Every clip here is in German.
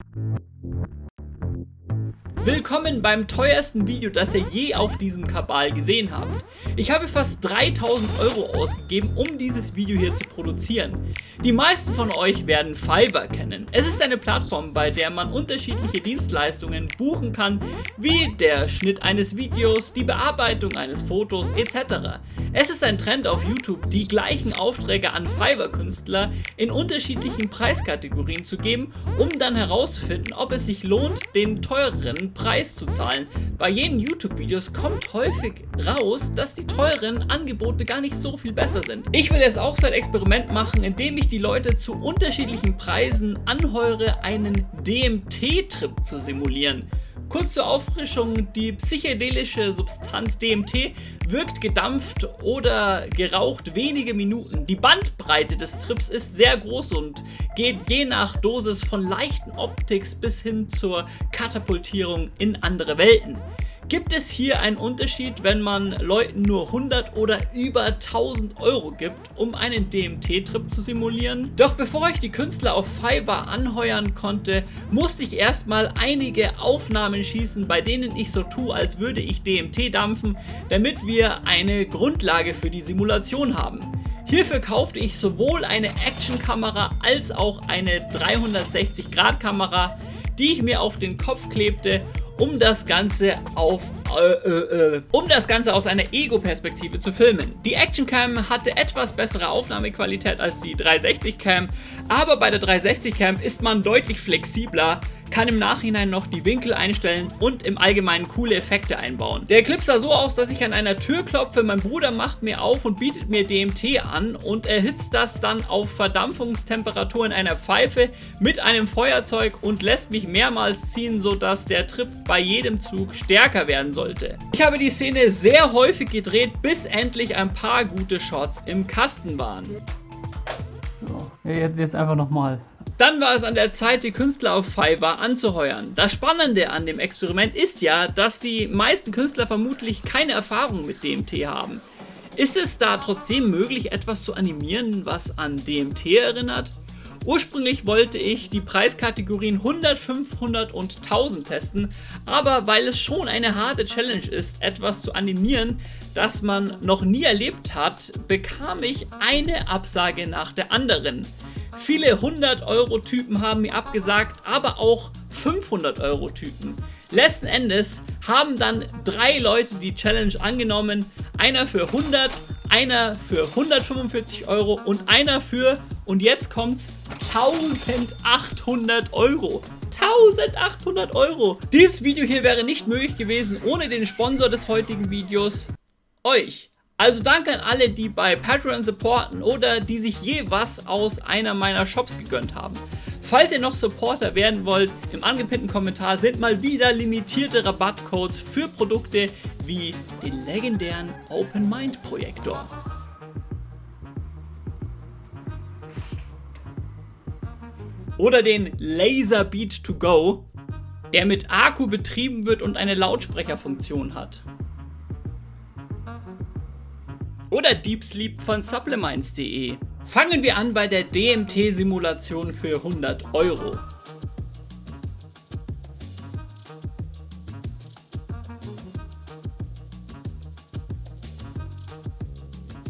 Thank you. Willkommen beim teuersten Video, das ihr je auf diesem Kabal gesehen habt. Ich habe fast 3000 Euro ausgegeben, um dieses Video hier zu produzieren. Die meisten von euch werden Fiverr kennen. Es ist eine Plattform, bei der man unterschiedliche Dienstleistungen buchen kann, wie der Schnitt eines Videos, die Bearbeitung eines Fotos etc. Es ist ein Trend auf YouTube, die gleichen Aufträge an Fiverr-Künstler in unterschiedlichen Preiskategorien zu geben, um dann herauszufinden, ob es sich lohnt, den teureren Preis zu zahlen. Bei jenen YouTube-Videos kommt häufig raus, dass die teuren Angebote gar nicht so viel besser sind. Ich will jetzt auch so ein Experiment machen, indem ich die Leute zu unterschiedlichen Preisen anheure, einen DMT-Trip zu simulieren. Kurz zur Auffrischung, die psychedelische Substanz DMT wirkt gedampft oder geraucht wenige Minuten. Die Bandbreite des Trips ist sehr groß und geht je nach Dosis von leichten Optics bis hin zur Katapultierung in andere Welten. Gibt es hier einen Unterschied, wenn man Leuten nur 100 oder über 1000 Euro gibt, um einen DMT-Trip zu simulieren? Doch bevor ich die Künstler auf Fiverr anheuern konnte, musste ich erstmal einige Aufnahmen schießen, bei denen ich so tue, als würde ich DMT dampfen, damit wir eine Grundlage für die Simulation haben. Hierfür kaufte ich sowohl eine Actionkamera als auch eine 360 Grad Kamera, die ich mir auf den Kopf klebte um das Ganze auf äh, äh, äh, um das Ganze aus einer Ego-Perspektive zu filmen. Die Action-Cam hatte etwas bessere Aufnahmequalität als die 360-Cam, aber bei der 360-Cam ist man deutlich flexibler, kann im Nachhinein noch die Winkel einstellen und im Allgemeinen coole Effekte einbauen. Der Clip sah so aus, dass ich an einer Tür klopfe, mein Bruder macht mir auf und bietet mir DMT an und erhitzt das dann auf Verdampfungstemperatur in einer Pfeife mit einem Feuerzeug und lässt mich mehrmals ziehen, sodass der Trip bei jedem Zug stärker werden sollte. Ich habe die Szene sehr häufig gedreht, bis endlich ein paar gute Shots im Kasten waren. Ja, jetzt, jetzt einfach nochmal. Dann war es an der Zeit, die Künstler auf Fiverr anzuheuern. Das Spannende an dem Experiment ist ja, dass die meisten Künstler vermutlich keine Erfahrung mit DMT haben. Ist es da trotzdem möglich, etwas zu animieren, was an DMT erinnert? Ursprünglich wollte ich die Preiskategorien 100, 500 und 1000 testen, aber weil es schon eine harte Challenge ist, etwas zu animieren, das man noch nie erlebt hat, bekam ich eine Absage nach der anderen. Viele 100-Euro-Typen haben mir abgesagt, aber auch 500-Euro-Typen. Letzten Endes haben dann drei Leute die Challenge angenommen. Einer für 100, einer für 145 Euro und einer für, und jetzt kommt's, 1800 Euro. 1800 Euro. Dieses Video hier wäre nicht möglich gewesen ohne den Sponsor des heutigen Videos, euch. Also danke an alle, die bei Patreon supporten oder die sich je was aus einer meiner Shops gegönnt haben. Falls ihr noch Supporter werden wollt, im angepinnten Kommentar sind mal wieder limitierte Rabattcodes für Produkte wie den legendären Open Mind Projektor. Oder den Laser Beat to Go, der mit Akku betrieben wird und eine Lautsprecherfunktion hat. Oder Deep Sleep von Supplements.de. Fangen wir an bei der DMT-Simulation für 100 Euro.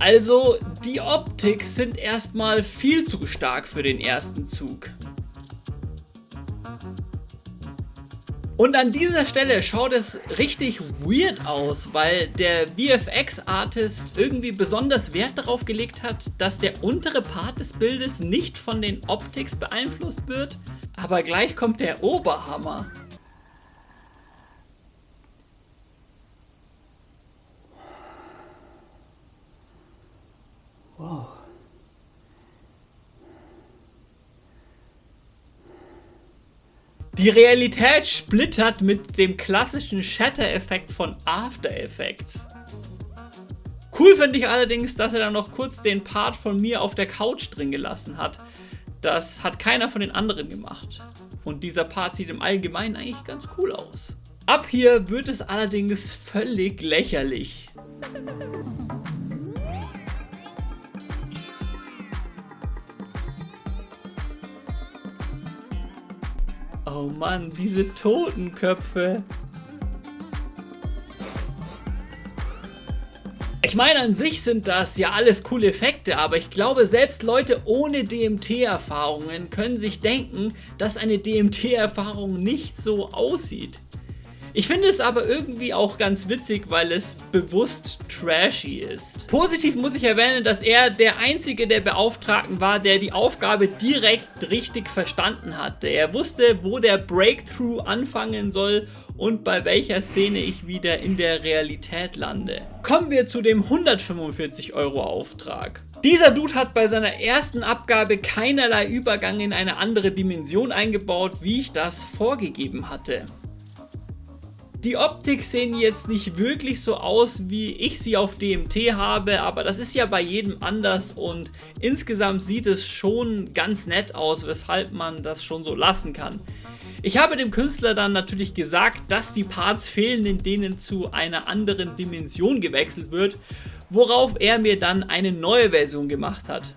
Also, die Optics sind erstmal viel zu stark für den ersten Zug. Und an dieser Stelle schaut es richtig weird aus, weil der VFX-Artist irgendwie besonders Wert darauf gelegt hat, dass der untere Part des Bildes nicht von den Optics beeinflusst wird. Aber gleich kommt der Oberhammer. Die Realität splittert mit dem klassischen Shatter-Effekt von After Effects. Cool finde ich allerdings, dass er dann noch kurz den Part von mir auf der Couch drin gelassen hat. Das hat keiner von den anderen gemacht. Und dieser Part sieht im Allgemeinen eigentlich ganz cool aus. Ab hier wird es allerdings völlig lächerlich. Oh Mann, diese Totenköpfe. Ich meine, an sich sind das ja alles coole Effekte, aber ich glaube, selbst Leute ohne DMT-Erfahrungen können sich denken, dass eine DMT-Erfahrung nicht so aussieht. Ich finde es aber irgendwie auch ganz witzig, weil es bewusst trashy ist. Positiv muss ich erwähnen, dass er der einzige der Beauftragten war, der die Aufgabe direkt richtig verstanden hatte. Er wusste, wo der Breakthrough anfangen soll und bei welcher Szene ich wieder in der Realität lande. Kommen wir zu dem 145 Euro Auftrag. Dieser Dude hat bei seiner ersten Abgabe keinerlei Übergang in eine andere Dimension eingebaut, wie ich das vorgegeben hatte. Die Optik sehen jetzt nicht wirklich so aus, wie ich sie auf DMT habe, aber das ist ja bei jedem anders und insgesamt sieht es schon ganz nett aus, weshalb man das schon so lassen kann. Ich habe dem Künstler dann natürlich gesagt, dass die Parts fehlen, in denen zu einer anderen Dimension gewechselt wird, worauf er mir dann eine neue Version gemacht hat.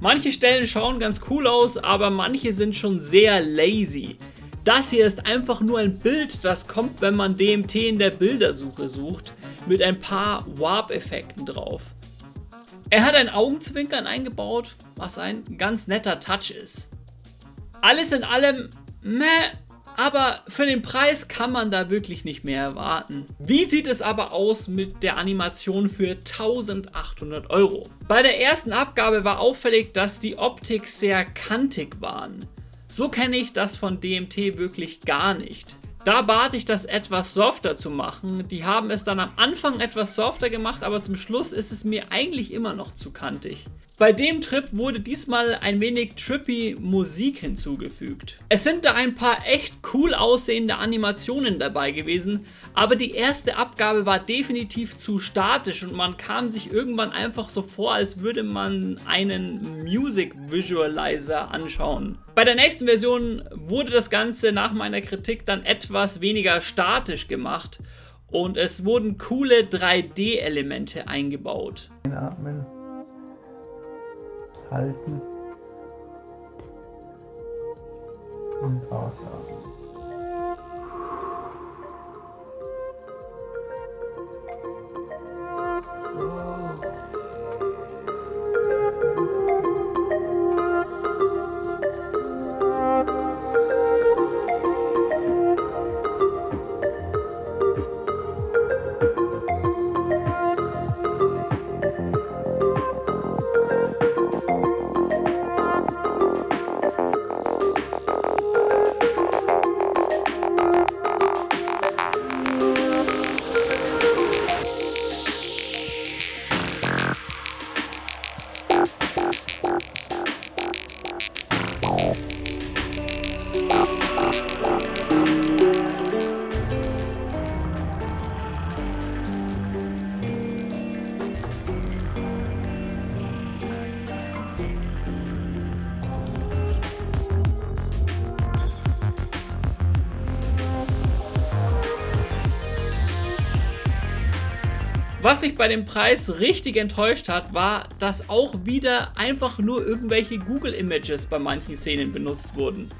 Manche Stellen schauen ganz cool aus, aber manche sind schon sehr lazy. Das hier ist einfach nur ein Bild, das kommt, wenn man DMT in der Bildersuche sucht, mit ein paar Warp-Effekten drauf. Er hat ein Augenzwinkern eingebaut, was ein ganz netter Touch ist. Alles in allem, meh, aber für den Preis kann man da wirklich nicht mehr erwarten. Wie sieht es aber aus mit der Animation für 1800 Euro? Bei der ersten Abgabe war auffällig, dass die Optik sehr kantig waren. So kenne ich das von DMT wirklich gar nicht. Da bat ich das etwas softer zu machen. Die haben es dann am Anfang etwas softer gemacht, aber zum Schluss ist es mir eigentlich immer noch zu kantig. Bei dem Trip wurde diesmal ein wenig trippy Musik hinzugefügt. Es sind da ein paar echt cool aussehende Animationen dabei gewesen, aber die erste Abgabe war definitiv zu statisch und man kam sich irgendwann einfach so vor, als würde man einen Music Visualizer anschauen. Bei der nächsten Version wurde das Ganze nach meiner Kritik dann etwas weniger statisch gemacht und es wurden coole 3D-Elemente eingebaut. Atmen halten und ausatmen. Was mich bei dem Preis richtig enttäuscht hat, war, dass auch wieder einfach nur irgendwelche Google Images bei manchen Szenen benutzt wurden.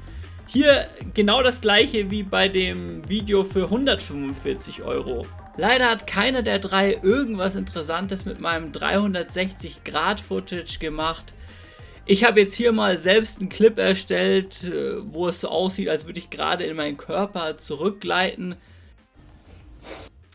Hier genau das gleiche wie bei dem Video für 145 Euro. Leider hat keiner der drei irgendwas Interessantes mit meinem 360 Grad Footage gemacht. Ich habe jetzt hier mal selbst einen Clip erstellt, äh, wo es so aussieht, als würde ich gerade in meinen Körper zurückgleiten.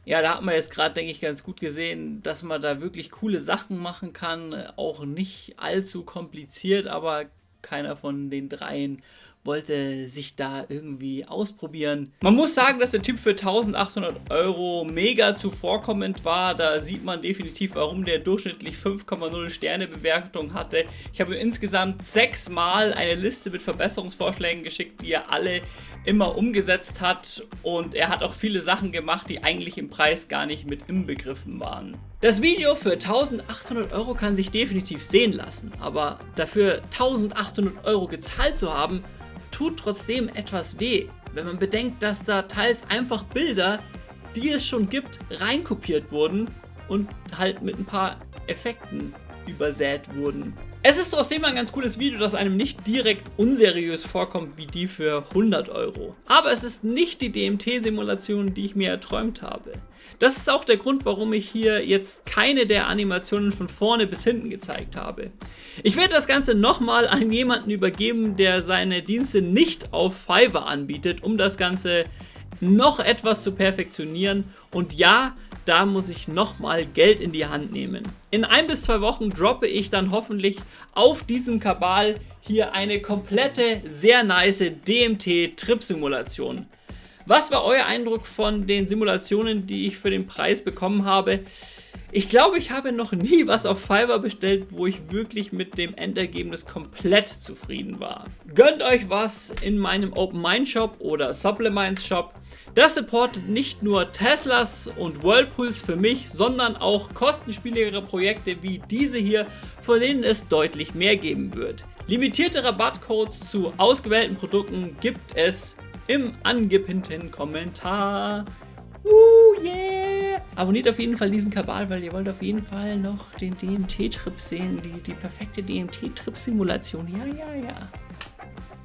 Ja, da hat man jetzt gerade, denke ich, ganz gut gesehen, dass man da wirklich coole Sachen machen kann. Auch nicht allzu kompliziert, aber keiner von den dreien wollte sich da irgendwie ausprobieren. Man muss sagen, dass der Typ für 1800 Euro mega zuvorkommend war. Da sieht man definitiv, warum der durchschnittlich 5,0 Sterne Bewertung hatte. Ich habe insgesamt sechsmal eine Liste mit Verbesserungsvorschlägen geschickt, die er alle immer umgesetzt hat und er hat auch viele Sachen gemacht, die eigentlich im Preis gar nicht mit inbegriffen waren. Das Video für 1800 Euro kann sich definitiv sehen lassen, aber dafür 1800 Euro gezahlt zu haben, tut trotzdem etwas weh, wenn man bedenkt, dass da teils einfach Bilder, die es schon gibt, reinkopiert wurden und halt mit ein paar Effekten übersät wurden. Es ist trotzdem ein ganz cooles Video, das einem nicht direkt unseriös vorkommt wie die für 100 Euro. Aber es ist nicht die DMT-Simulation, die ich mir erträumt habe. Das ist auch der Grund, warum ich hier jetzt keine der Animationen von vorne bis hinten gezeigt habe. Ich werde das Ganze nochmal an jemanden übergeben, der seine Dienste nicht auf Fiverr anbietet, um das Ganze noch etwas zu perfektionieren. Und ja, da muss ich nochmal Geld in die Hand nehmen. In ein bis zwei Wochen droppe ich dann hoffentlich auf diesem Kabal hier eine komplette, sehr nice DMT-Trip-Simulation. Was war euer Eindruck von den Simulationen, die ich für den Preis bekommen habe? Ich glaube, ich habe noch nie was auf Fiverr bestellt, wo ich wirklich mit dem Endergebnis komplett zufrieden war. Gönnt euch was in meinem Open Mind Shop oder Supplements Shop. Das supportet nicht nur Teslas und Whirlpools für mich, sondern auch kostenspieligere Projekte wie diese hier, von denen es deutlich mehr geben wird. Limitierte Rabattcodes zu ausgewählten Produkten gibt es im angepinnten Kommentar. Uh, yeah! Abonniert auf jeden Fall diesen Kabal, weil ihr wollt auf jeden Fall noch den DMT-Trip sehen, die, die perfekte DMT-Trip-Simulation. Ja, ja, ja.